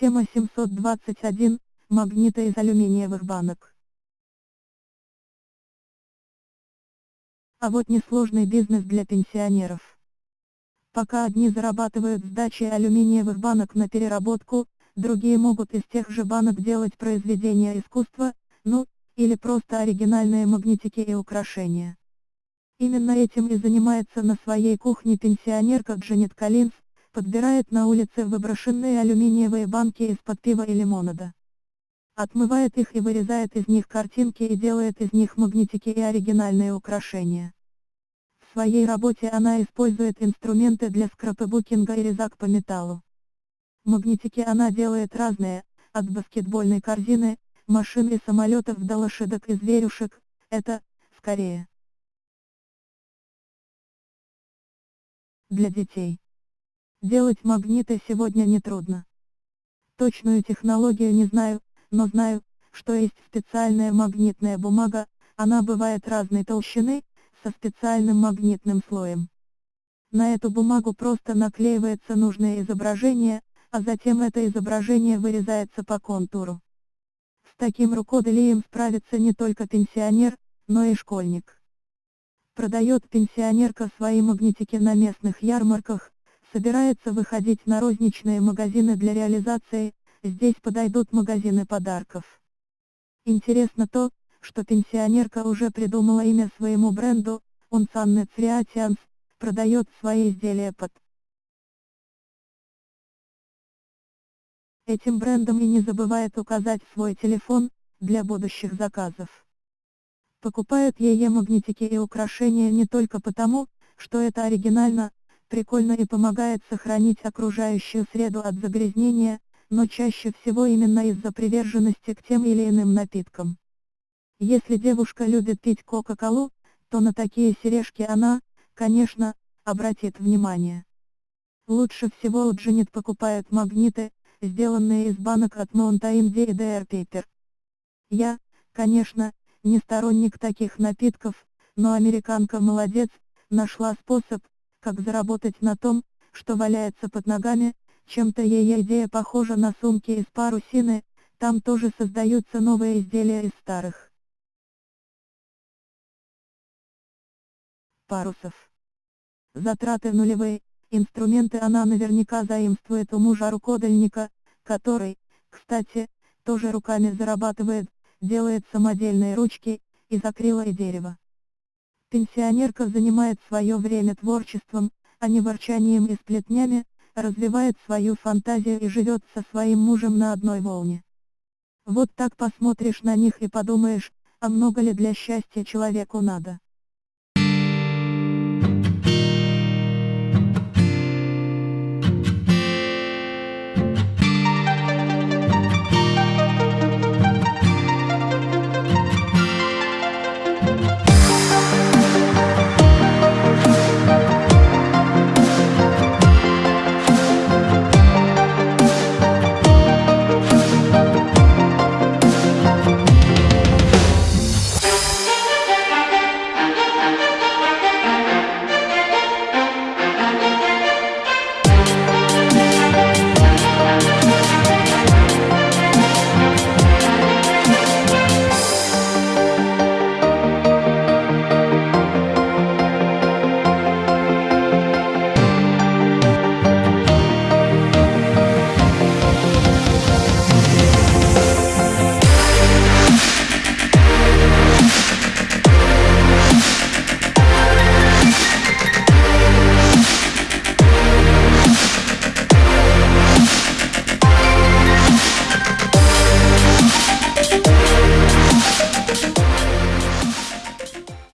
Тема 721. Магниты из алюминиевых банок. А вот несложный бизнес для пенсионеров. Пока одни зарабатывают сдачей алюминиевых банок на переработку, другие могут из тех же банок делать произведения искусства, ну, или просто оригинальные магнитики и украшения. Именно этим и занимается на своей кухне пенсионерка Джанет Коллинз, подбирает на улице выброшенные алюминиевые банки из-под пива и лимонада. Отмывает их и вырезает из них картинки и делает из них магнитики и оригинальные украшения. В своей работе она использует инструменты для скрапбукинга и резак по металлу. Магнитики она делает разные, от баскетбольной корзины, машин и самолетов до лошадок и зверюшек, это, скорее. Для детей. Делать магниты сегодня нетрудно. Точную технологию не знаю, но знаю, что есть специальная магнитная бумага, она бывает разной толщины, со специальным магнитным слоем. На эту бумагу просто наклеивается нужное изображение, а затем это изображение вырезается по контуру. С таким рукоделием справится не только пенсионер, но и школьник. Продает пенсионерка свои магнитики на местных ярмарках, собирается выходить на розничные магазины для реализации, здесь подойдут магазины подарков. Интересно то, что пенсионерка уже придумала имя своему бренду, он Санне Цриатианс, продает свои изделия под этим брендом и не забывает указать свой телефон, для будущих заказов. Покупают ее магнитики и украшения не только потому, что это оригинально, прикольно и помогает сохранить окружающую среду от загрязнения, но чаще всего именно из-за приверженности к тем или иным напиткам. Если девушка любит пить Кока-Колу, то на такие сережки она, конечно, обратит внимание. Лучше всего у Джанет покупают магниты, сделанные из банок от Mountain Dew и DR Paper. Я, конечно, не сторонник таких напитков, но американка молодец, нашла способ, как заработать на том, что валяется под ногами, чем-то ее идея похожа на сумки из парусины, там тоже создаются новые изделия из старых. Парусов. Затраты нулевые, инструменты она наверняка заимствует у мужа рукодельника, который, кстати, тоже руками зарабатывает, делает самодельные ручки, из акрила и дерева. Пенсионерка занимает свое время творчеством, а не ворчанием и сплетнями, развивает свою фантазию и живет со своим мужем на одной волне. Вот так посмотришь на них и подумаешь, а много ли для счастья человеку надо.